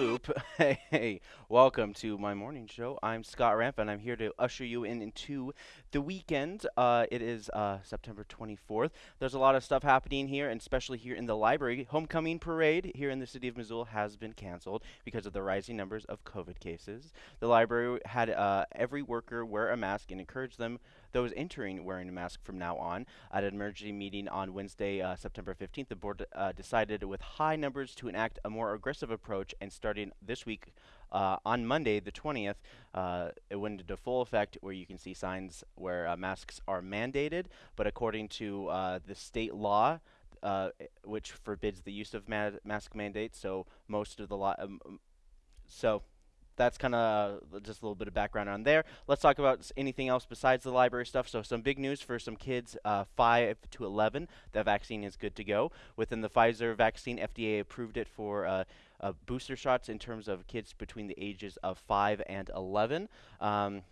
loop. hey, welcome to my morning show. I'm Scott Ramp, and I'm here to usher you in into the weekend. Uh, it is uh, September 24th. There's a lot of stuff happening here, and especially here in the library. Homecoming parade here in the city of Missoula has been canceled because of the rising numbers of COVID cases. The library had uh, every worker wear a mask and encourage them those entering wearing a mask from now on. At an emergency meeting on Wednesday, uh, September 15th, the board uh, decided with high numbers to enact a more aggressive approach, and starting this week, uh, on Monday, the 20th, uh, it went into full effect where you can see signs where uh, masks are mandated, but according to uh, the state law, uh, which forbids the use of ma mask mandates, so most of the law, um, um, so that's kind of just a little bit of background on there. Let's talk about anything else besides the library stuff. So some big news for some kids uh, 5 to 11. The vaccine is good to go. Within the Pfizer vaccine, FDA approved it for uh, uh, booster shots in terms of kids between the ages of 5 and 11. Um,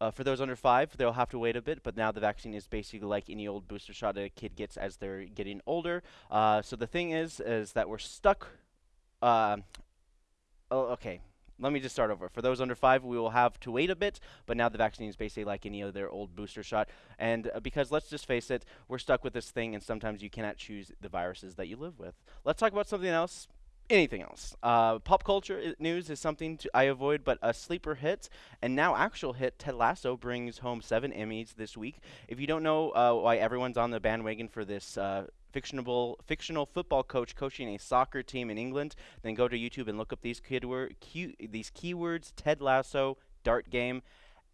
uh, for those under five, they'll have to wait a bit, but now the vaccine is basically like any old booster shot a kid gets as they're getting older. Uh, so the thing is, is that we're stuck. Uh, oh, okay, let me just start over. For those under five, we will have to wait a bit, but now the vaccine is basically like any other old booster shot. And uh, because let's just face it, we're stuck with this thing, and sometimes you cannot choose the viruses that you live with. Let's talk about something else. Anything else? Uh, pop culture news is something I avoid, but a sleeper hit and now actual hit. Ted Lasso brings home seven Emmys this week. If you don't know uh, why everyone's on the bandwagon for this uh, fictional fictional football coach coaching a soccer team in England, then go to YouTube and look up these keyword, key, these keywords: Ted Lasso, dart game,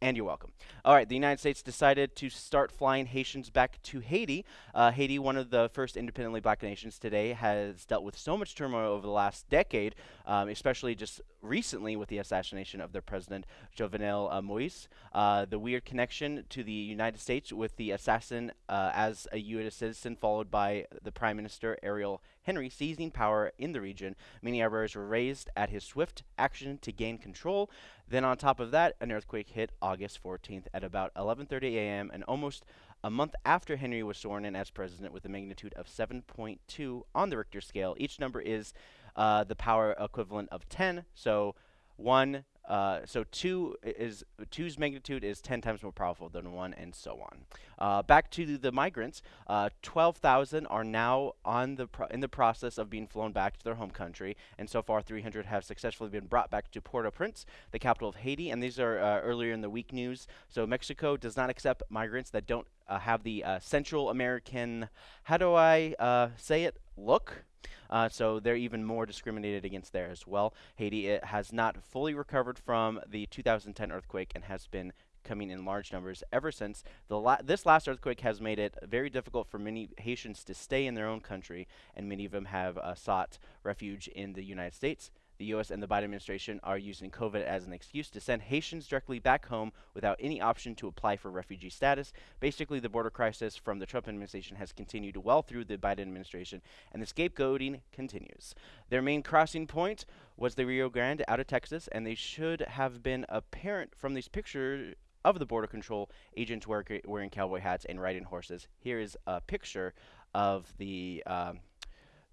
and you're welcome. All right, the United States decided to start flying Haitians back to Haiti. Uh, Haiti, one of the first independently black nations today, has dealt with so much turmoil over the last decade, um, especially just recently with the assassination of their president, Jovenel uh, Moise. Uh, the weird connection to the United States with the assassin uh, as a U.S. citizen, followed by the Prime Minister, Ariel Henry, seizing power in the region. Many eyebrows were raised at his swift action to gain control. Then on top of that, an earthquake hit August 14th at about 11:30 a.m. and almost a month after Henry was sworn in as president with a magnitude of 7.2 on the Richter scale. Each number is uh, the power equivalent of 10. So 1 uh, so two is two's magnitude is 10 times more powerful than one, and so on. Uh, back to the migrants, uh, 12,000 are now on the in the process of being flown back to their home country, and so far 300 have successfully been brought back to Port-au-Prince, the capital of Haiti. And these are uh, earlier in the week news. So Mexico does not accept migrants that don't uh, have the Central American, how do I say it, look. Uh, so they're even more discriminated against there as well. Haiti has not fully recovered from the 2010 earthquake and has been coming in large numbers ever since. La this last earthquake has made it very difficult for many Haitians to stay in their own country, and many of them have uh, sought refuge in the United States the U.S. and the Biden administration are using COVID as an excuse to send Haitians directly back home without any option to apply for refugee status. Basically, the border crisis from the Trump administration has continued well through the Biden administration, and the scapegoating continues. Their main crossing point was the Rio Grande out of Texas, and they should have been apparent from these pictures of the border control agents wearing cowboy hats and riding horses. Here is a picture of the um,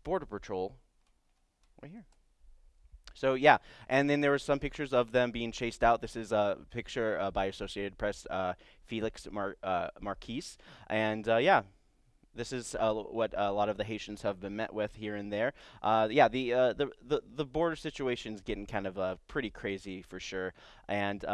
border patrol right here. So yeah, and then there were some pictures of them being chased out. This is a picture uh, by Associated Press, uh, Felix Mar uh, Marquez, and uh, yeah. This is uh, what a lot of the Haitians have been met with here and there. Yeah, the, the the the border situation is getting kind of pretty crazy for sure, and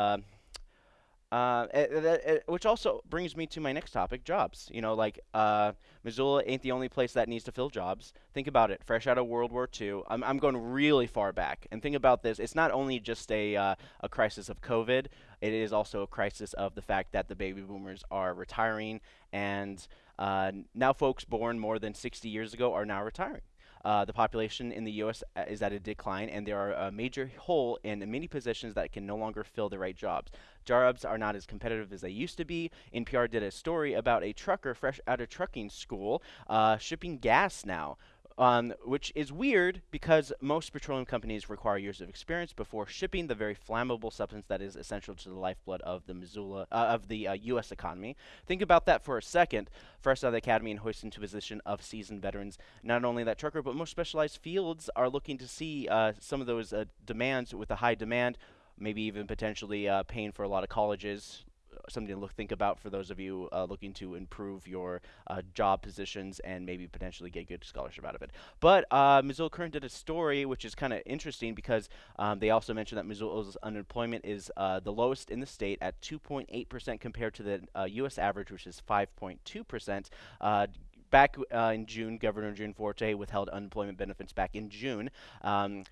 uh, it, it, it, which also brings me to my next topic, jobs. You know, like uh, Missoula ain't the only place that needs to fill jobs. Think about it. Fresh out of World War II, I'm, I'm going really far back. And think about this. It's not only just a, uh, a crisis of COVID. It is also a crisis of the fact that the baby boomers are retiring, and uh, now folks born more than 60 years ago are now retiring. Uh, the population in the U.S. Uh, is at a decline, and there are a major hole in many positions that can no longer fill the right jobs. Jobs are not as competitive as they used to be. NPR did a story about a trucker fresh out of trucking school uh, shipping gas now um, which is weird because most petroleum companies require years of experience before shipping the very flammable substance that is essential to the lifeblood of the Missoula uh, of the uh, U.S. economy. Think about that for a second. First out of the academy and hoisted into position of seasoned veterans. Not only that trucker, but most specialized fields are looking to see uh, some of those uh, demands with a high demand maybe even potentially uh, paying for a lot of colleges something to look, think about for those of you uh, looking to improve your uh, job positions and maybe potentially get good scholarship out of it. But uh, Missoula Current did a story which is kind of interesting because um, they also mentioned that Missoula's unemployment is uh, the lowest in the state at 2.8% compared to the U.S. Uh, average, which is 5.2% uh, back uh, in June, Governor Gianforte withheld unemployment benefits back in June. Um,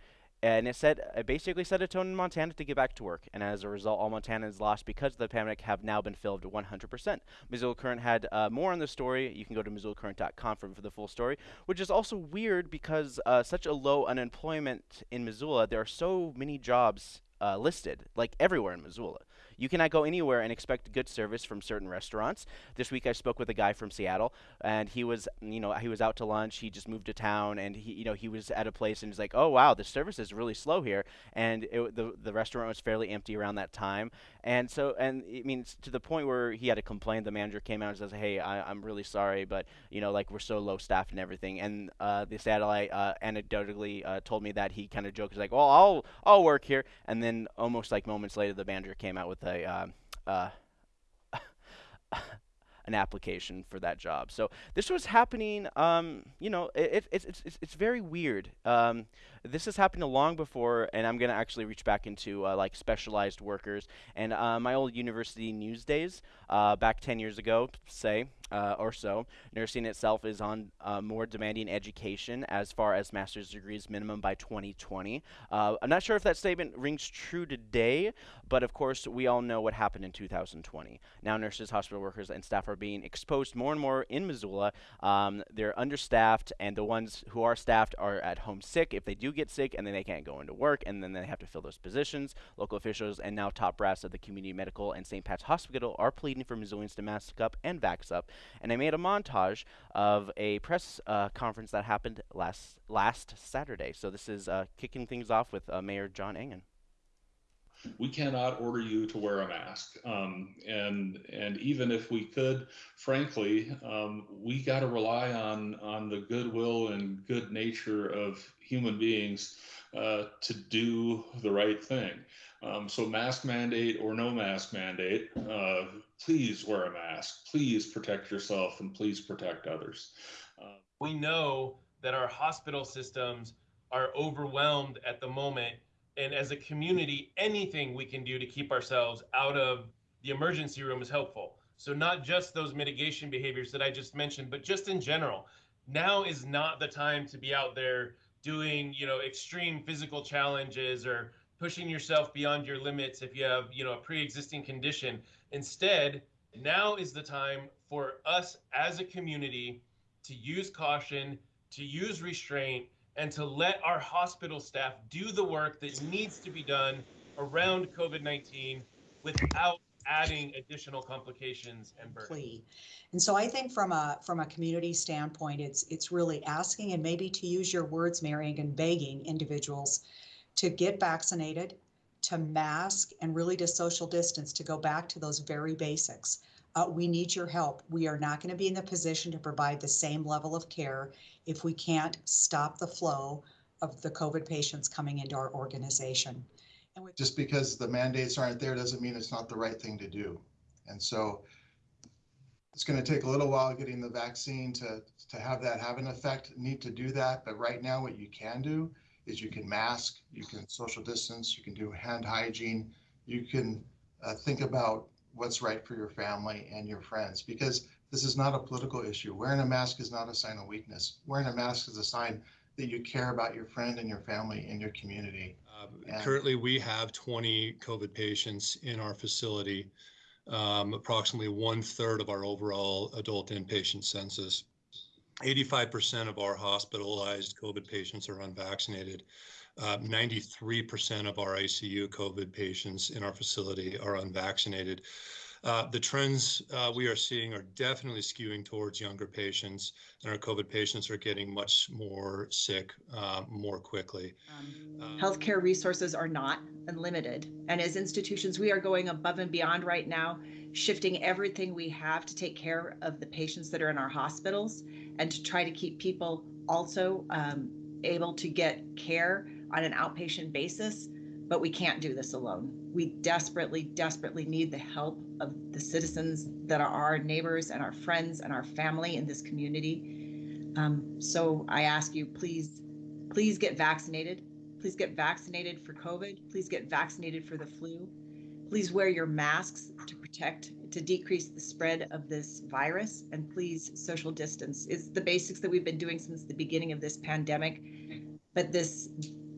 and it said it basically set a tone in Montana to get back to work. And as a result, all Montanans lost because of the pandemic have now been filled 100%. Missoula Current had uh, more on the story. You can go to MissoulaCurrent.com for, for the full story, which is also weird because uh, such a low unemployment in Missoula, there are so many jobs uh, listed, like everywhere in Missoula. You cannot go anywhere and expect good service from certain restaurants. This week I spoke with a guy from Seattle, and he was, you know, he was out to lunch. He just moved to town, and he, you know, he was at a place and he's like, "Oh wow, the service is really slow here," and it, the the restaurant was fairly empty around that time. And so, and I mean, to the point where he had to complain. The manager came out and says, "Hey, I, am really sorry, but you know, like we're so low staffed and everything." And uh, the satellite uh, anecdotally uh, told me that he kind of joked, "He's like, well, I'll I'll work here," and then almost like moments later, the manager came out with a uh, uh, an application for that job. So this was happening. Um, you know, it, it, it's it's it's very weird. Um, this has happened long before, and I'm gonna actually reach back into uh, like specialized workers and uh, my old university news days uh, back 10 years ago, say uh, or so. Nursing itself is on uh, more demanding education as far as master's degrees minimum by 2020. Uh, I'm not sure if that statement rings true today, but of course we all know what happened in 2020. Now nurses, hospital workers, and staff are being exposed more and more in Missoula. Um, they're understaffed, and the ones who are staffed are at home sick. If they do get sick, and then they can't go into work, and then they have to fill those positions. Local officials and now top brass of the Community Medical and St. Pat's Hospital are pleading for Missoulians to mask up and vax up and I made a montage of a press uh, conference that happened last last Saturday. So this is uh, kicking things off with uh, Mayor John Engen. We cannot order you to wear a mask, um, and and even if we could, frankly, um, we got to rely on on the goodwill and good nature of human beings uh, to do the right thing. Um, so mask mandate or no mask mandate, uh, please wear a mask. Please protect yourself and please protect others. Uh, we know that our hospital systems are overwhelmed at the moment. And as a community, anything we can do to keep ourselves out of the emergency room is helpful. So, not just those mitigation behaviors that I just mentioned, but just in general. Now is not the time to be out there doing, you know, extreme physical challenges or pushing yourself beyond your limits if you have, you know, a pre-existing condition. Instead, now is the time for us as a community to use caution, to use restraint, and to let our hospital staff do the work that needs to be done around COVID 19 without adding additional complications and burden. And so I think from a from a community standpoint, it's it's really asking and maybe to use your words, Mary, and begging individuals to get vaccinated, to mask, and really to social distance, to go back to those very basics. Uh, we need your help. We are not going to be in the position to provide the same level of care if we can't stop the flow of the COVID patients coming into our organization. Just because the mandates aren't there doesn't mean it's not the right thing to do. And so it's going to take a little while getting the vaccine to, to have that have an effect. Need to do that. But right now, what you can do is you can mask, you can social distance, you can do hand hygiene, you can uh, think about what's right for your family and your friends because this is not a political issue. Wearing a mask is not a sign of weakness. Wearing a mask is a sign that you care about your friend and your family and your community. Uh, currently, we have 20 COVID patients in our facility, um, approximately one third of our overall adult inpatient census. 85% of our hospitalized COVID patients are unvaccinated. Uh, 93% of our ICU COVID patients in our facility are unvaccinated. Uh, the trends uh, we are seeing are definitely skewing towards younger patients, and our COVID patients are getting much more sick uh, more quickly. Um, healthcare resources are not unlimited. And as institutions, we are going above and beyond right now, shifting everything we have to take care of the patients that are in our hospitals and to try to keep people also um, able to get care on an outpatient basis. But we can't do this alone. We desperately, desperately need the help of the citizens that are our neighbors and our friends and our family in this community. Um, so I ask you, please, please get vaccinated. Please get vaccinated for COVID. Please get vaccinated for the flu. Please wear your masks to protect, to decrease the spread of this virus. And please social distance. It's the basics that we've been doing since the beginning of this pandemic. But this,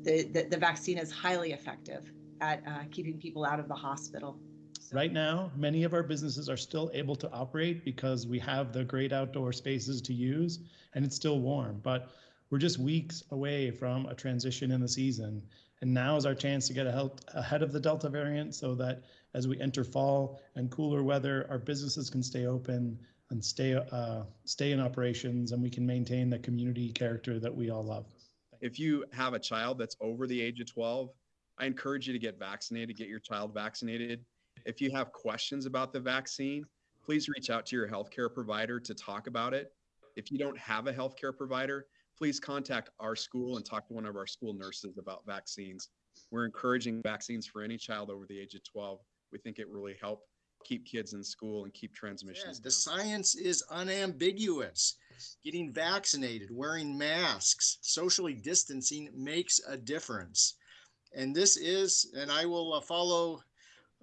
the, the, vaccine is highly effective at uh, keeping people out of the hospital. So- Right now, many of our businesses are still able to operate because we have the great outdoor spaces to use and it's still warm. But we're just weeks away from a transition in the season. And now is our chance to get ahead of the Delta variant so that as we enter fall and cooler weather, our businesses can stay open and stay uh, stay in operations and we can maintain the community character that we all love. If you have a child that's over the age of 12, I encourage you to get vaccinated, get your child vaccinated. If you have questions about the vaccine, please reach out to your healthcare provider to talk about it. If you don't have a healthcare provider, please contact our school and talk to one of our school nurses about vaccines. We're encouraging vaccines for any child over the age of 12. We think it really help keep kids in school and keep transmissions. Yeah, the science is unambiguous. Getting vaccinated, wearing masks, socially distancing makes a difference. And this is, and I will uh, follow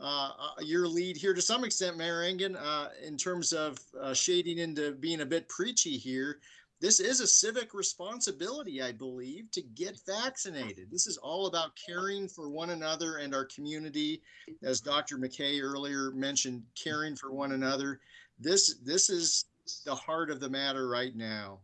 uh, uh, your lead here to some extent, Mayor Engen, uh, in terms of uh, shading into being a bit preachy here this is a civic responsibility, I believe, to get vaccinated. This is all about caring for one another and our community. As Dr. McKay earlier mentioned, caring for one another. This this is the heart of the matter right now.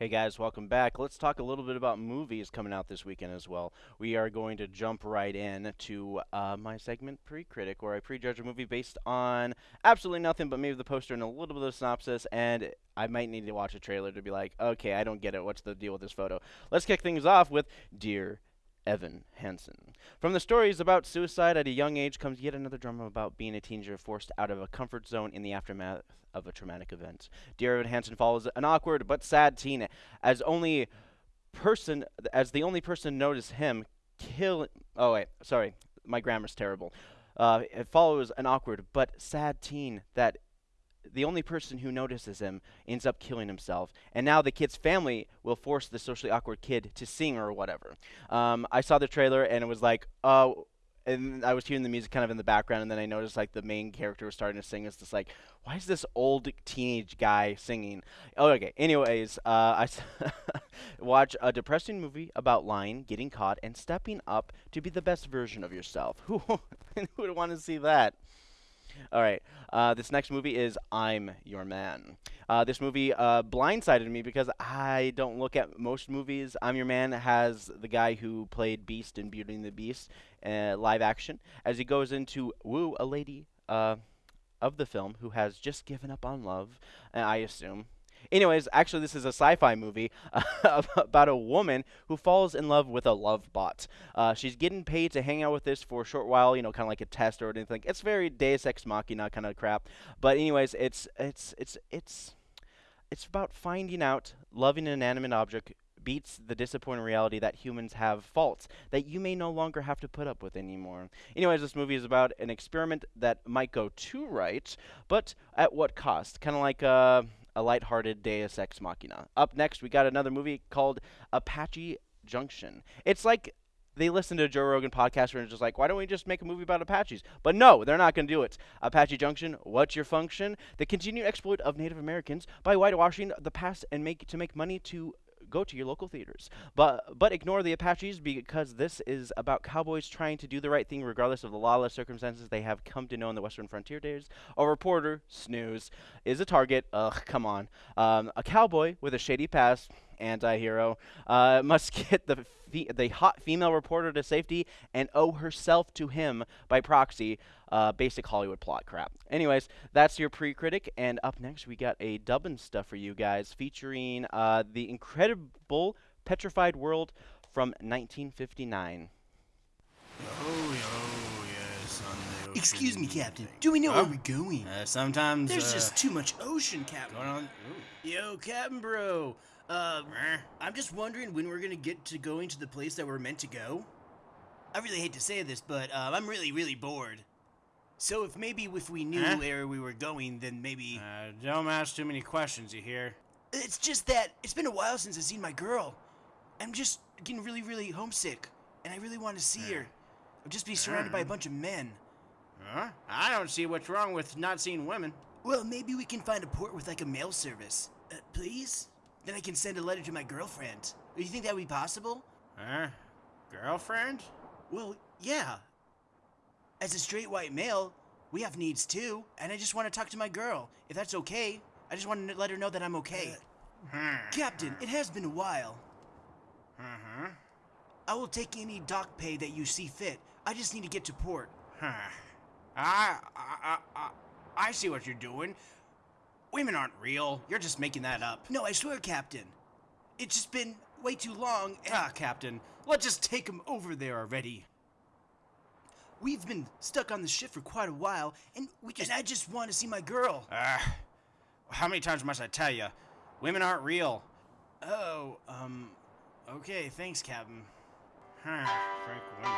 Hey guys, welcome back. Let's talk a little bit about movies coming out this weekend as well. We are going to jump right in to uh, my segment Pre-Critic, where I prejudge a movie based on absolutely nothing but maybe the poster and a little bit of synopsis, and I might need to watch a trailer to be like, okay, I don't get it. What's the deal with this photo? Let's kick things off with Dear Evan Hansen. From the stories about suicide at a young age comes yet another drama about being a teenager forced out of a comfort zone in the aftermath of a traumatic event. Dear Evan Hansen follows an awkward but sad teen as only person as the only person notice him kill oh wait sorry my grammar's terrible uh, it follows an awkward but sad teen that the only person who notices him ends up killing himself. And now the kid's family will force the socially awkward kid to sing or whatever. Um, I saw the trailer and it was like, oh, and I was hearing the music kind of in the background, and then I noticed like the main character was starting to sing. It's just like, why is this old teenage guy singing? Oh, okay. Anyways, uh, I watch a depressing movie about lying, getting caught, and stepping up to be the best version of yourself. Who would want to see that? All right. Uh, this next movie is I'm Your Man. Uh, this movie uh, blindsided me because I don't look at most movies. I'm Your Man has the guy who played Beast in Beauty and the Beast uh, live action as he goes into woo a lady uh, of the film who has just given up on love, I assume. Anyways, actually, this is a sci-fi movie uh, about a woman who falls in love with a love bot. Uh, she's getting paid to hang out with this for a short while, you know, kind of like a test or anything. It's very Deus Ex Machina kind of crap. But anyways, it's it's it's it's it's about finding out loving an inanimate object beats the disappointing reality that humans have faults that you may no longer have to put up with anymore. Anyways, this movie is about an experiment that might go too right, but at what cost? Kind of like uh a lighthearted Deus Ex Machina. Up next, we got another movie called Apache Junction. It's like they listen to Joe Rogan podcast and just like, why don't we just make a movie about Apaches? But no, they're not going to do it. Apache Junction, what's your function? The continued exploit of Native Americans by whitewashing the past and make to make money to go to your local theaters. But but ignore the Apaches because this is about cowboys trying to do the right thing regardless of the lawless circumstances they have come to know in the Western frontier days. A reporter, snooze, is a target. Ugh, come on. Um, a cowboy with a shady past anti-hero uh, must get the fe- the hot female reporter to safety and owe herself to him by proxy. Uh, basic Hollywood plot crap. Anyways, that's your pre-critic, and up next we got a dubbing stuff for you guys featuring uh, the incredible petrified world from 1959. Oh, oh, yes, Excuse me, Captain. Do we know Huh? where we're going? Uh, sometimes There's uh, just too much ocean, Captain. going on. Ooh. Yo, Captain Bro. Uh, I'm just wondering when we're gonna get to going to the place that we're meant to go. I really hate to say this, but uh, I'm really, really bored. So if maybe if we knew Huh? where we were going, then maybe. Uh, don't ask too many questions, you hear? It's just that it's been a while since I've seen my girl. I'm just getting really, really homesick, and I really want to see her. I'll just be surrounded by a bunch of men. Huh? I don't see what's wrong with not seeing women. Well, maybe we can find a port with like a mail service. Uh, please? Then I can send a letter to my girlfriend. Do you think that would be possible? Huh? Girlfriend? Well, yeah. As a straight white male, we have needs too, and I just want to talk to my girl. If that's okay, I just want to let her know that I'm okay. Hmm. Captain, it has been a while. Uh-huh. I will take any dock pay that you see fit. I just need to get to port. Huh. I, I, I, I see what you're doing. Women aren't real. You're just making that up. No, I swear, Captain. It's just been way too long, and Ah, Captain, let's just take him over there already. we've been stuck on the ship for quite a while, and we just, and I just want to see my girl. Ah, how many times must I tell you? Women aren't real. Oh, um, okay, thanks, Captain. Huh, Frank women.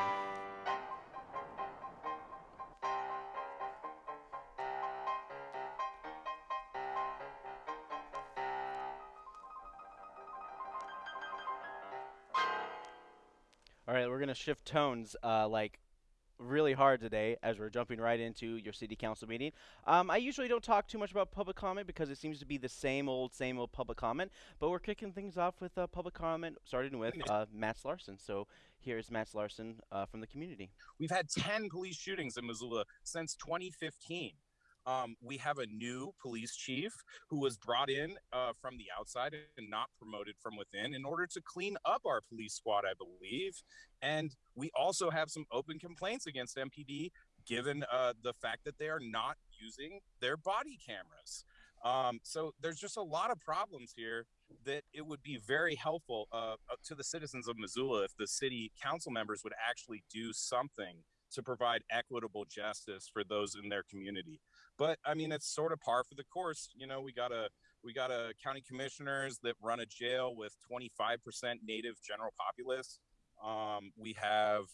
Gonna shift tones uh, like really hard today as we're jumping right into your city council meeting. Um, I usually don't talk too much about public comment because it seems to be the same old, same old public comment. But we're kicking things off with uh, public comment, starting with uh, Matt Larson. So here's Matt Larson uh, from the community. We've had 10 police shootings in Missoula since 2015. Um, we have a new police chief who was brought in uh, from the outside and not promoted from within in order to clean up our police squad, I believe. And we also have some open complaints against MPD given uh, the fact that they are not using their body cameras. Um, so there's just a lot of problems here that it would be very helpful uh, uh, to the citizens of Missoula if the city council members would actually do something to provide equitable justice for those in their community. But I mean, it's sort of par for the course. You know, we got a we got a county commissioners that run a jail with 25% native general populace. Um, we have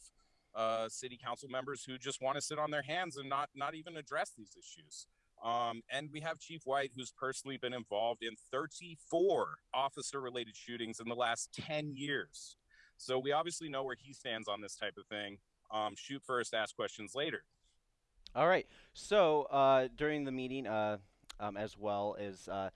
uh, city council members who just want to sit on their hands and not not even address these issues. Um, and we have Chief White, who's personally been involved in 34 officer related shootings in the last 10 years. So we obviously know where he stands on this type of thing. Um, shoot first, ask questions later. All right. So uh, during the meeting, uh, um, as well as uh,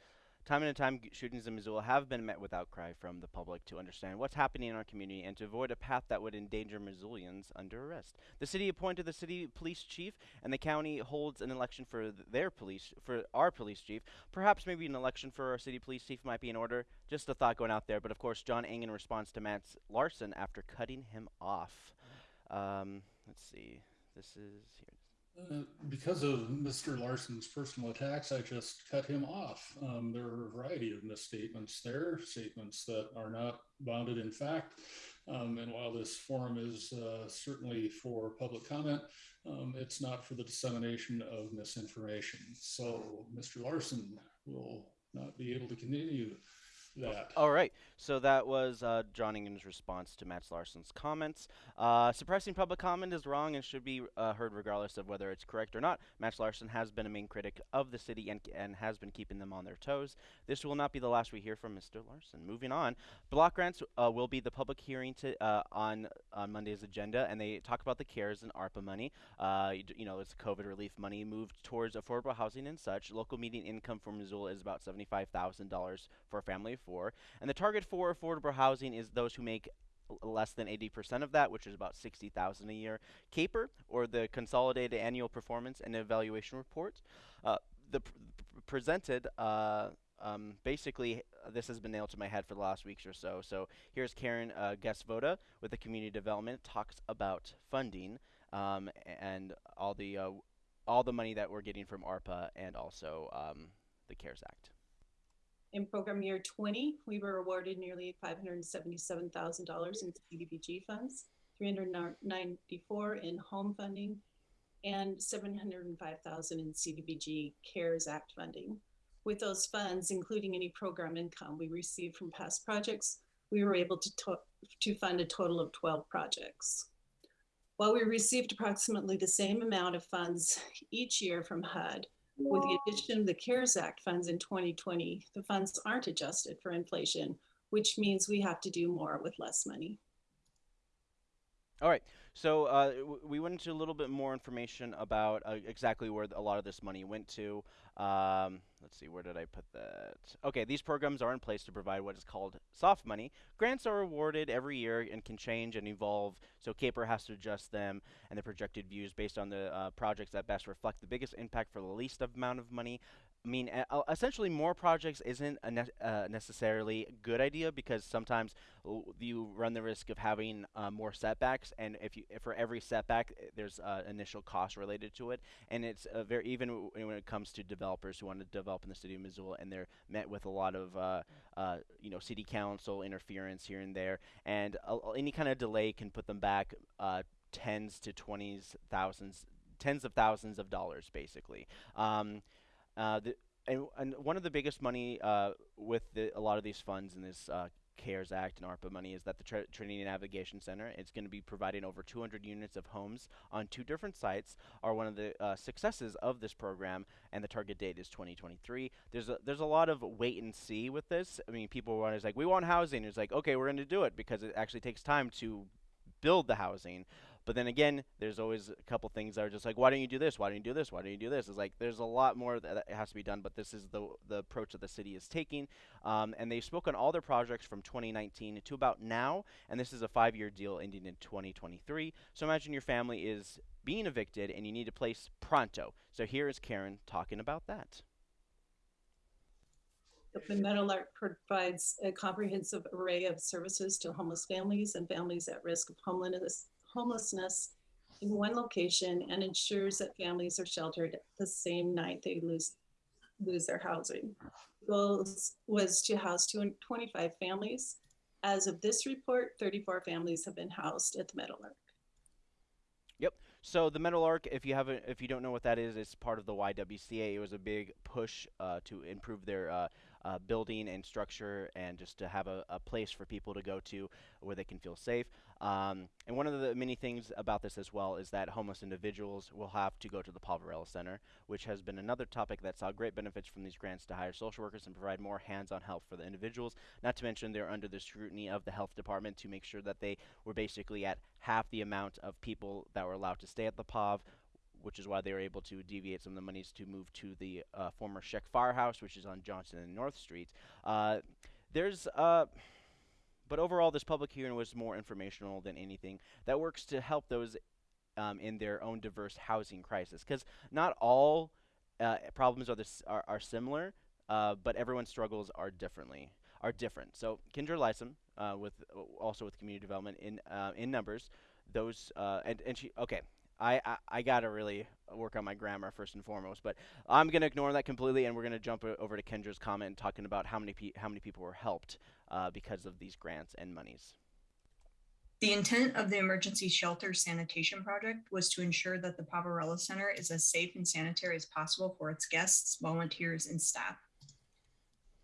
time and time, shootings in Missoula have been met with outcry from the public to understand what's happening in our community and to avoid a path that would endanger Missoulians under arrest. The city appointed the city police chief, and the county holds an election for th- their police for our police chief. Perhaps maybe an election for our city police chief might be in order. Just a thought going out there. But of course, John Eng in response to Matt Larson after cutting him off. Um, let's see. This is here. Uh, because of Mr. Larson's personal attacks, I just cut him off. Um, there are a variety of misstatements there, statements that are not bounded in fact. Um, and while this forum is uh, certainly for public comment, um, it's not for the dissemination of misinformation. So Mr. Larson will not be able to continue that. All right. So that was uh, John response to Matt Larson's comments. Uh, suppressing public comment is wrong and should be uh, heard regardless of whether it's correct or not. Matt Larson has been a main critic of the city and, and has been keeping them on their toes. This will not be the last we hear from Mr. Larson. Moving on, block grants uh, will be the public hearing to, uh, on on Monday's agenda, and they talk about the CARES and ARPA money. Uh, you, you know, it's COVID relief money moved towards affordable housing and such. Local median income for Missoula is about seventy-five thousand dollars for a family of for. And the target for affordable housing is those who make less than 80% of that, which is about 60,000 a year. CAPER, or the Consolidated Annual Performance and Evaluation Report, uh, the pr- presented uh, um, basically, this has been nailed to my head for the last weeks or so. So here's Karen uh, Guest-Voda with the Community Development talks about funding um, and all the uh, all the money that we're getting from ARPA and also um, the CARES Act. In program year 20, we were awarded nearly $577,000 in CDBG funds, 394 in home funding, and 705,000 in CDBG CARES Act funding. With those funds, including any program income we received from past projects, we were able to, to, to fund a total of 12 projects. While we received approximately the same amount of funds each year from HUD, with the addition of the CARES Act funds in 2020, the funds aren't adjusted for inflation, which means we have to do more with less money. All right. So uh, we went into a little bit more information about uh, exactly where a lot of this money went to. Um, let's see, where did I put that? Okay, these programs are in place to provide what is called soft money. Grants are awarded every year and can change and evolve, so CAPER has to adjust them and the projected views based on the uh, projects that best reflect the biggest impact for the least amount of money. I mean, uh, essentially, more projects isn't a ne- uh, necessarily a good idea because sometimes you run the risk of having uh, more setbacks, and if you if for every setback, eh, there's uh, initial cost related to it, and it's very even when it comes to developers who want to develop in the city of Missoula, and they're met with a lot of uh, uh, you know city council interference here and there, and any kind of delay can put them back tens to twenties thousands tens of thousands of dollars basically. Um, uh, and, and one of the biggest money uh, with the, a lot of these funds in this uh, CARES Act and ARPA money is that the Tr- Trinity Navigation Center is going to be providing over 200 units of homes on two different sites. Are one of the uh, successes of this program, and the target date is 2023. There's a, there's a lot of wait and see with this. I mean, people want is like we want housing. It's like okay, we're going to do it because it actually takes time to build the housing. But then again, there's always a couple things that are just like, why don't you do this? Why don't you do this? Why don't you do this? It's like there's a lot more that has to be done, but this is the the approach that the city is taking. Um, and they spoke on all their projects from 2019 to about now, and this is a five-year deal ending in 2023. So imagine your family is being evicted and you need a place pronto. So here is Karen talking about that. The Meadowlark provides a comprehensive array of services to homeless families and families at risk of homelessness homelessness in one location and ensures that families are sheltered the same night they lose lose their housing. The goal was to house 225 families. As of this report, 34 families have been housed at the Metal Meadowlark. Yep. So the Metal Meadowlark, if you haven't, if you don't know what that is, it's part of the YWCA. It was a big push uh, to improve their uh, uh, building and structure, and just to have a, a, place for people to go to where they can feel safe. Um, and one of the many things about this as well is that homeless individuals will have to go to the Poverello Center, which has been another topic that saw great benefits from these grants to hire social workers and provide more hands-on help for the individuals. Not to mention they're under the scrutiny of the health department to make sure that they were basically at half the amount of people that were allowed to stay at the POV which is why they were able to deviate some of the monies to move to the uh, former Sheck Firehouse, which is on Johnson and North Street. Uh, there's uh, but overall, this public hearing was more informational than anything that works to help those um, in their own diverse housing crisis. Because not all uh, problems are, are, are similar, uh, but everyone's struggles are differently are different. So Kendra Lysom, uh, with also with community development in in numbers, those and and she okay. I, I, I gotta really work on my grammar first and foremost, but I'm gonna ignore that completely, and we're gonna jump over to Kendra's comment talking about how many pe- how many people were helped uh, because of these grants and monies. The intent of the emergency shelter sanitation project was to ensure that the Poverello Center is as safe and sanitary as possible for its guests, volunteers, and staff.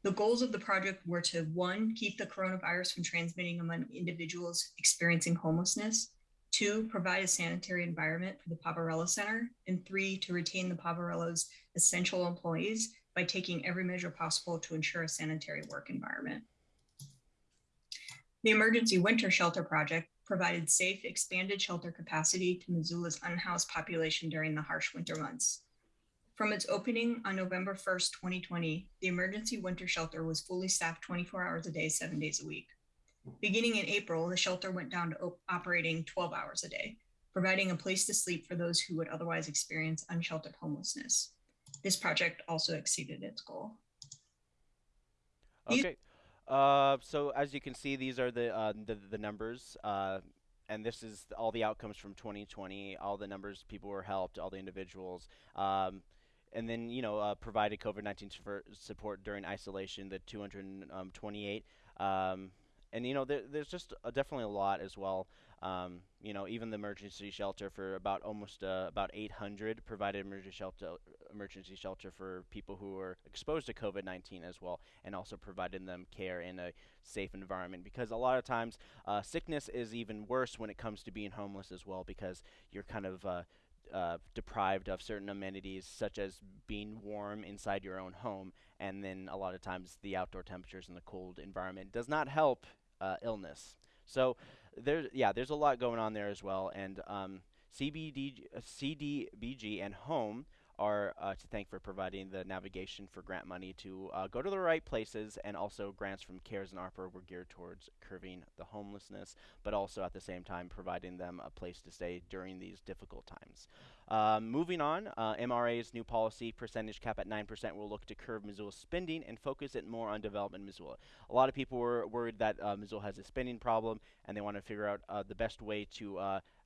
The goals of the project were to one, keep the coronavirus from transmitting among individuals experiencing homelessness, two, provide a sanitary environment for the Poverello Center, and three, to retain the Poverello's essential employees by taking every measure possible to ensure a sanitary work environment. The Emergency Winter Shelter Project provided safe, expanded shelter capacity to Missoula's unhoused population during the harsh winter months. From its opening on November 1st, 2020, the emergency winter shelter was fully staffed 24 hours a day, seven days a week. Beginning in April, the shelter went down to op- operating 12 hours a day, providing a place to sleep for those who would otherwise experience unsheltered homelessness. This project also exceeded its goal. Okay. Uh, so as you can see, these are the uh, the, the numbers, uh, and this is all the outcomes from 2020. All the numbers people were helped, all the individuals, um, and then you know uh, provided COVID-19 support during isolation. The 228, um, and you know there, there's just definitely a lot as well. Um, you know, even the emergency shelter for about almost uh, about 800 provided emergency shelter emergency shelter for people who were exposed to COVID-19 as well, and also providing them care in a safe environment. Because a lot of times, uh, sickness is even worse when it comes to being homeless as well, because you're kind of uh, uh, deprived of certain amenities such as being warm inside your own home, and then a lot of times the outdoor temperatures and the cold environment does not help uh, illness. So there, yeah, there's a lot going on there as well, and um, CBD, uh, CDBG and Home are uh, to thank for providing the navigation for grant money to uh, go to the right places, and also grants from CARES and ARPA were geared towards curbing the homelessness, but also at the same time providing them a place to stay during these difficult times. Um, moving on, uh, MRA's new policy percentage cap at 9% will look to curb Missoula's spending and focus it more on development in Missoula. A lot of people were worried that uh, Missoula has a spending problem, and they want to figure out uh, the best way to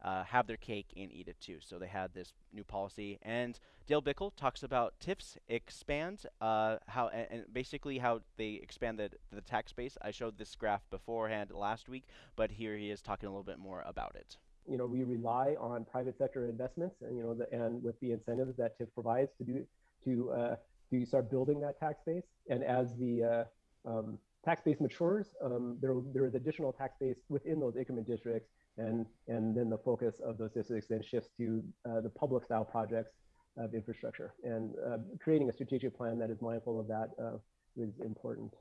uh, have their cake and eat it too. So they had this new policy, and Dale Bickell talks about TIFs expand uh, how and, and basically how they expand the the tax base. I showed this graph beforehand last week, but here he is talking a little bit more about it. you know, we rely on private sector investments and, you know, the, and with the incentives that TIF provides to do, to, uh, to start building that tax base. And as the uh, um, tax base matures, um, there, there is additional tax base within those increment districts. And, and then the focus of those districts then shifts to uh, the public style projects of infrastructure. And uh, creating a strategic plan that is mindful of that uh, is important.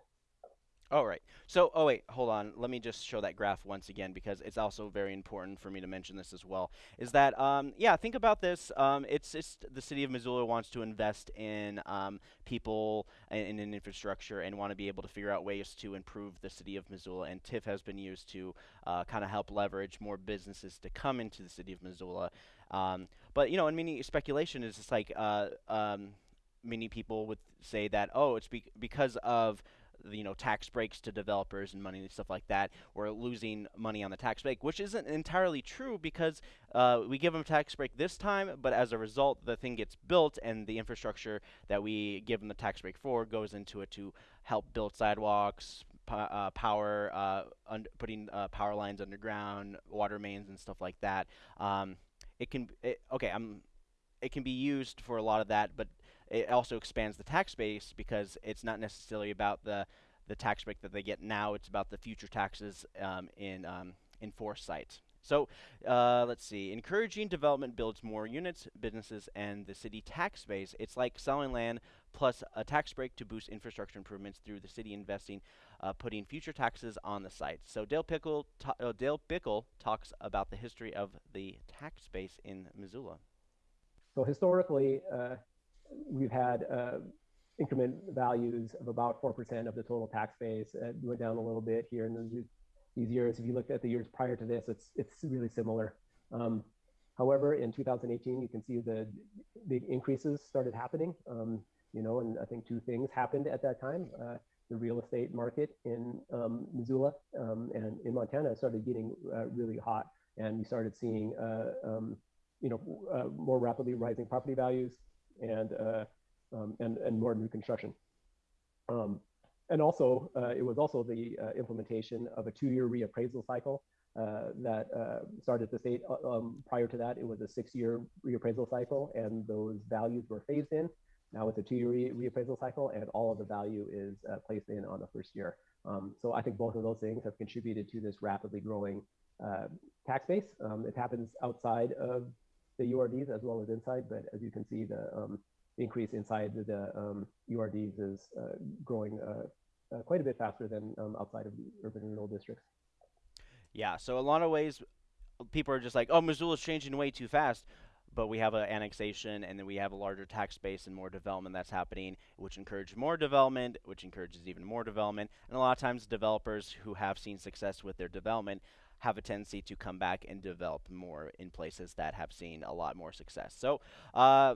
All right. So, oh wait, hold on. Let me just show that graph once again because it's also very important for me to mention this as well. Is that um, yeah? Think about this. Um, it's it's the city of Missoula wants to invest in um, people and in infrastructure and want to be able to figure out ways to improve the city of Missoula. And TIF has been used to uh, kind of help leverage more businesses to come into the city of Missoula. Um, but you know, and many speculation is just like uh, um, many people would say that oh, it's be- because of you know tax breaks to developers and money and stuff like that. We're losing money on the tax break, which isn't entirely true because uh, we give them a tax break this time, but as a result, the thing gets built and the infrastructure that we give them the tax break for goes into it to help build sidewalks, uh, power, uh, putting uh, power lines underground, water mains, and stuff like that. Um, it can it, okay. I'm it can be used for a lot of that, but it also expands the tax base because it's not necessarily about the the tax break that they get now. It's about the future taxes um, in um, in foresight. So uh, let's see. Encouraging development builds more units, businesses, and the city tax base. It's like selling land plus a tax break to boost infrastructure improvements through the city investing, uh, putting future taxes on the site. So Dale Pickle, uh, Dale Bickell talks about the history of the tax base in Missoula. So historically, uh, we've had uh, increment values of about 4% of the total tax base. It went down a little bit here in the, these years. If you look at the years prior to this, it's, it's really similar. Um, however, in 2018, you can see the big increases started happening. Um, you know, and I think two things happened at that time. Uh, the real estate market in um, Missoula um, and in Montana started getting uh, really hot, and we started seeing, uh, um, you know, uh, more rapidly rising property values and uh, um, and and more new construction. Um, and also, uh, it was also the uh, implementation of a two-year reappraisal cycle uh, that uh, started the state. Uh, um, prior to that, it was a six-year reappraisal cycle, and those values were phased in. Now it's a two-year re reappraisal cycle, and all of the value is uh, placed in on the first year. Um, so I think both of those things have contributed to this rapidly growing tax base. Um, it happens outside of the URDs as well as inside, but as you can see, the um, increase inside the, um, URDs is uh, growing uh, uh, quite a bit faster than um, outside of urban renewal districts. Yeah, so a lot of ways, people are just like, "Oh, Missoula's changing way too fast," but we have an annexation and then we have a larger tax base and more development that's happening, which encourages more development, which encourages even more development. And a lot of times, developers who have seen success with their development have a tendency to come back and develop more in places that have seen a lot more success. So, uh,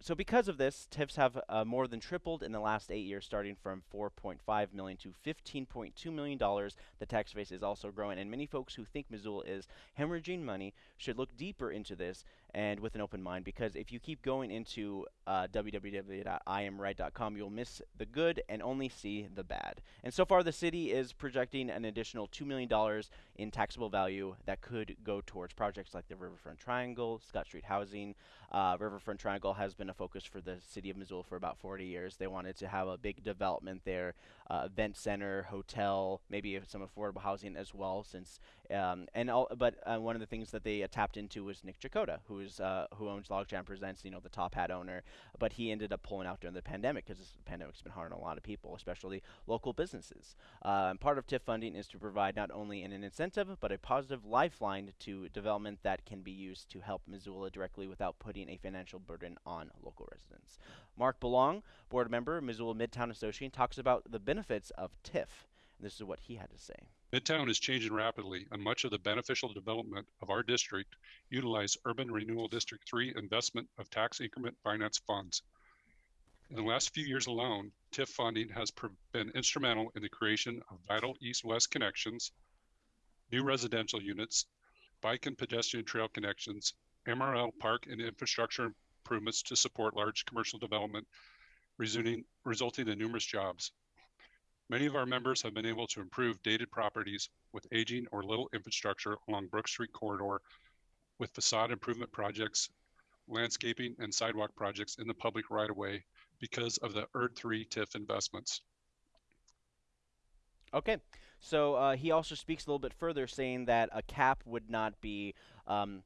so because of this, TIFs have uh, more than tripled in the last eight years, starting from 4.5 million to 15.2 million dollars. The tax base is also growing, and many folks who think Missoula is hemorrhaging money should look deeper into this and with an open mind. Because if you keep going into uh, www.iamright.com, you'll miss the good and only see the bad. And so far, the city is projecting an additional two million dollars in taxable value that could go towards projects like the Riverfront Triangle, Scott Street Housing. Uh, Riverfront Triangle has been a focus for the city of Missoula for about 40 years. They wanted to have a big development there, uh, event center, hotel, maybe some affordable housing as well. Since um, and all, but uh, one of the things that they uh, tapped into was Nick Checota, who is uh, who owns Logjam Presents, you know, the top hat owner. But he ended up pulling out during the pandemic because the pandemic's been hard on a lot of people, especially local businesses. Uh, part of TIF funding is to provide not only an incentive but a positive lifeline to development that can be used to help Missoula directly without putting a financial burden on local residents. Mark Belong, board member, Missoula Midtown Association, talks about the benefits of TIF. This is what he had to say. Midtown is changing rapidly, and much of the beneficial development of our district utilize Urban Renewal District 3 investment of tax increment finance funds. In the last few years alone, TIF funding has been instrumental in the creation of vital east west connections, new residential units, bike and pedestrian trail connections, MRL park and infrastructure improvements to support large commercial development, resulting in numerous jobs. Many of our members have been able to improve dated properties with aging or little infrastructure along Brook Street corridor with facade improvement projects, landscaping, and sidewalk projects in the public right of way because of the URD3 TIF investments. Okay, so uh, he also speaks a little bit further, saying that a cap would not be um,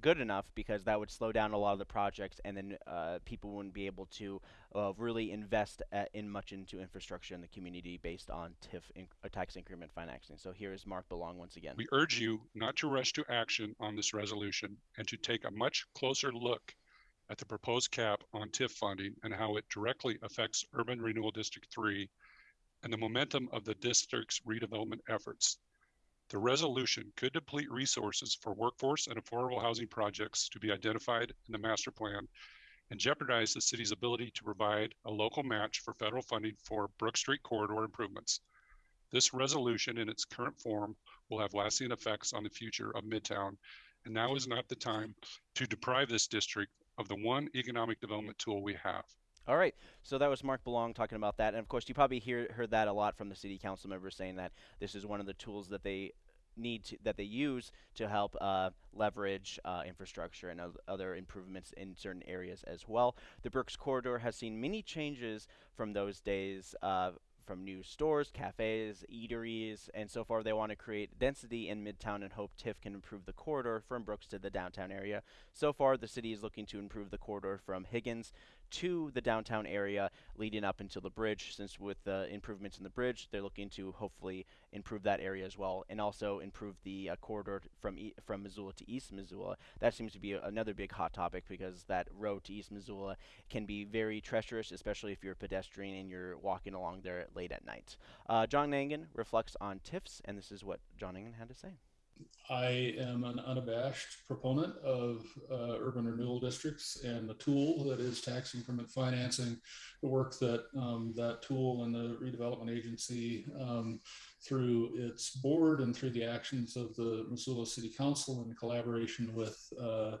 good enough because that would slow down a lot of the projects, and then uh, people wouldn't be able to uh, really invest uh, in much into infrastructure in the community based on TIF inc uh, tax increment financing. So here is Mark Belong once again. We urge you not to rush to action on this resolution and to take a much closer look at the proposed cap on TIF funding and how it directly affects Urban Renewal District 3 and the momentum of the district's redevelopment efforts. The resolution could deplete resources for workforce and affordable housing projects to be identified in the master plan and jeopardize the city's ability to provide a local match for federal funding for Brook Street corridor improvements. This resolution in its current form will have lasting effects on the future of Midtown, and now is not the time to deprive this district of the one economic development tool we have. All right, so that was Mark Belong talking about that, and of course, you probably hear heard that a lot from the city council members saying that this is one of the tools that they need to, that they use to help uh, leverage uh, infrastructure and other improvements in certain areas as well. The Brooks corridor has seen many changes from those days. Uh, from new stores, cafes, eateries, and so far they want to create density in Midtown and hope TIF can improve the corridor from Brooks to the downtown area. So far, the city is looking to improve the corridor from Higgins to the downtown area leading up until the bridge. Since with the improvements in the bridge, they're looking to hopefully improve that area as well, and also improve the uh, corridor from e from Missoula to East Missoula. That seems to be another big hot topic because that road to East Missoula can be very treacherous, especially if you're a pedestrian and you're walking along there late at night. Uh, John Engen reflects on TIFs, and this is what John Engen had to say. I am an unabashed proponent of uh, urban renewal districts and the tool that is tax increment financing, the work that um, that tool and the redevelopment agency um, through its board and through the actions of the Missoula City Council in collaboration with uh,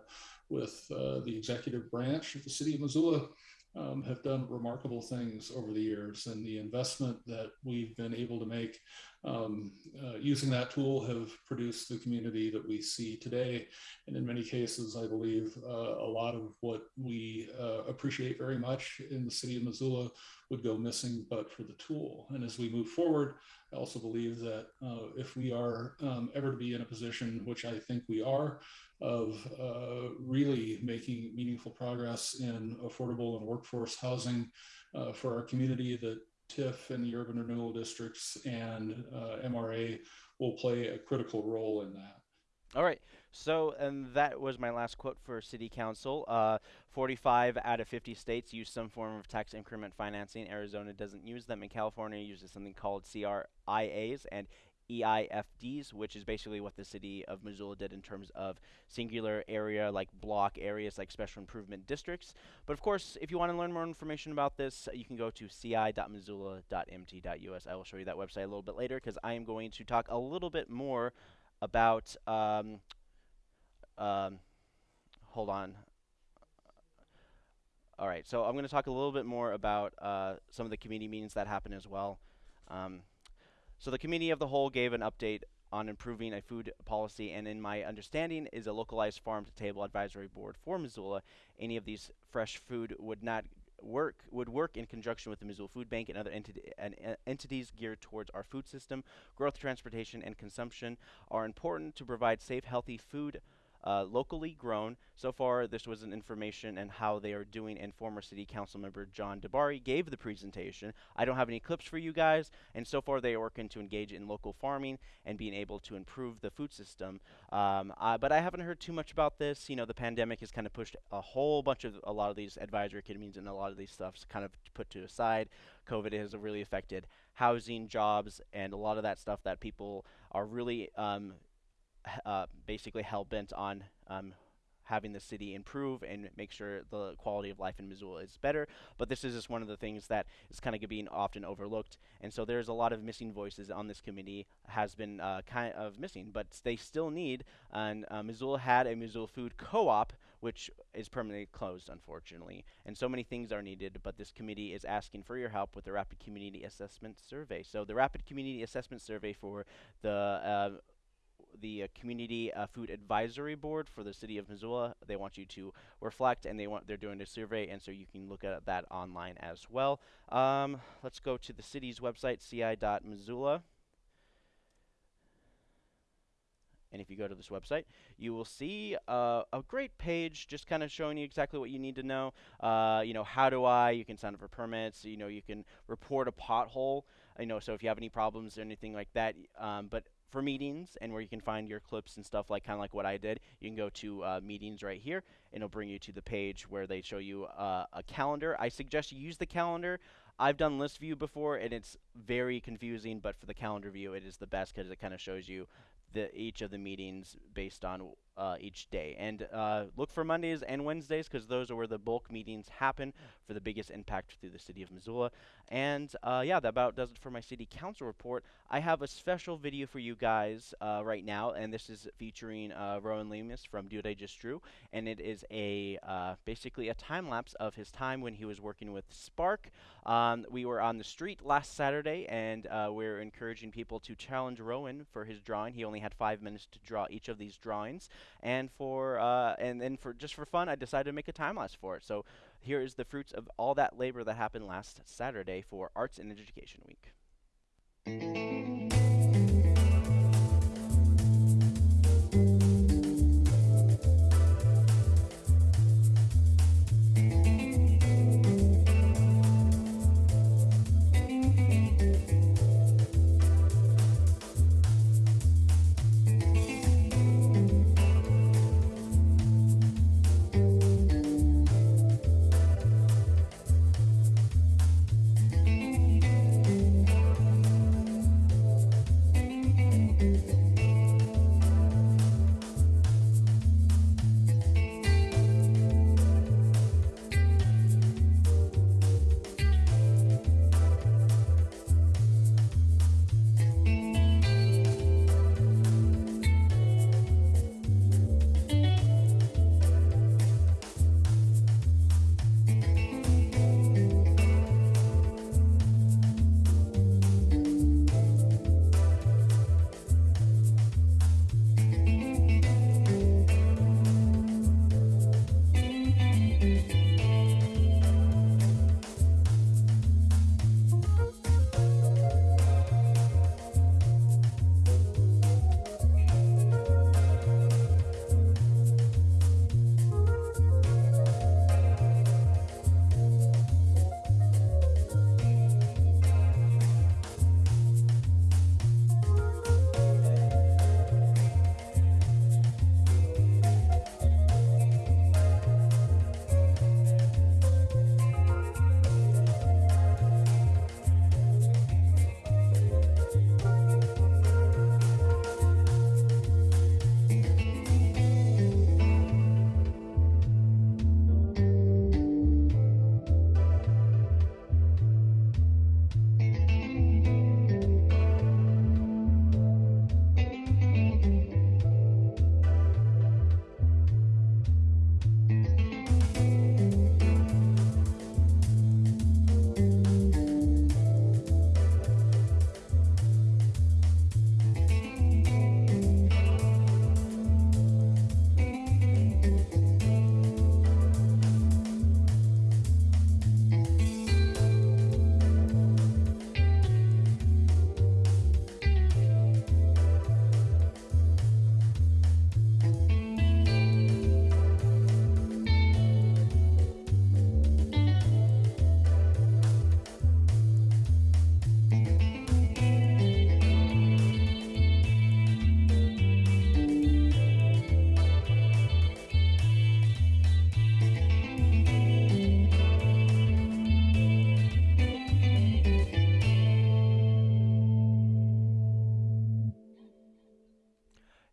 with uh, the executive branch of the city of Missoula um, have done remarkable things over the years. And the investment that we've been able to make um, uh, using that tool have produced the community that we see today. And in many cases, I believe uh, a lot of what we uh, appreciate very much in the city of Missoula would go missing but for the tool. And as we move forward, I also believe that uh, if we are um, ever to be in a position, which I think we are, of uh, really making meaningful progress in affordable and workforce housing uh, for our community, that TIF and the urban renewal districts and uh, MRA will play a critical role in that. All right. So, and that was my last quote for City Council. Uh, 45 out of 50 states use some form of tax increment financing. Arizona doesn't use them, and California uses something called CRIAs and EIFDs, which is basically what the city of Missoula did in terms of singular area, like block areas, like special improvement districts. But of course, if you want to learn more information about this, you can go to ci.missoula.mt.us. I will show you that website a little bit later because I am going to talk a little bit more about. Um, um, hold on. All right, so I'm going to talk a little bit more about uh, some of the community meetings that happen as well. Um, so the committee of the whole gave an update on improving a food policy, and in my understanding, is a localized farm-to-table advisory board for Missoula. Any of these fresh food would not work would work in conjunction with the Missoula Food Bank and other entity, and, uh, entities geared towards our food system. Growth, transportation, and consumption are important to provide safe, healthy food uh, locally grown. So far, this was an information and how they are doing, and former city council member John DiBari gave the presentation. I don't have any clips for you guys, and so far they are working to engage in local farming and being able to improve the food system. Um, but I haven't heard too much about this. You know, the pandemic has kind of pushed a whole bunch of a lot of these advisory committees and a lot of these stuffs kind of put to aside. COVID has really affected housing, jobs, and a lot of that stuff that people are really um, uh, basically hell bent on um, having the city improve and make sure the quality of life in Missoula is better. But this is just one of the things that is kind of being often overlooked. And so there's a lot of missing voices on this committee, has been uh, kind of missing, but they still need. And uh, Missoula had a Missoula Food Co op, which is permanently closed, unfortunately. And so many things are needed, but this committee is asking for your help with the Rapid Community Assessment Survey. So the Rapid Community Assessment Survey for the uh, the uh, community uh, food advisory board for the city of Missoula. They want you to reflect, and they want they're doing a survey, and so you can look at that online as well. Um, let's go to the city's website, ci.missoula. And if you go to this website, you will see uh, a great page just kind of showing you exactly what you need to know. Uh, you know, how do I? You can sign up for permits. You know, you can report a pothole. You know, so if you have any problems or anything like that. Um, but for meetings and where you can find your clips and stuff like kind of like what I did, you can go to uh, meetings right here and it'll bring you to the page where they show you uh, a calendar. I suggest you use the calendar. I've done list view before and it's very confusing, but for the calendar view, it is the best because it kind of shows you the each of the meetings based on uh, each day. And uh, look for Mondays and Wednesdays because those are where the bulk meetings happen for the biggest impact through the city of Missoula. And uh, yeah, that about does it for my city council report. I have a special video for you guys uh, right now, and this is featuring uh, Rowan Lemus from Dude I Just Drew, and it is a uh, basically a time lapse of his time when he was working with Spark. Um, we were on the street last Saturday, and we're encouraging people to challenge Rowan for his drawing. He only had five minutes to draw each of these drawings and for uh, and then for just for fun, I decided to make a time lapse for it. So here is the fruits of all that labor that happened last Saturday for Arts and Education Week.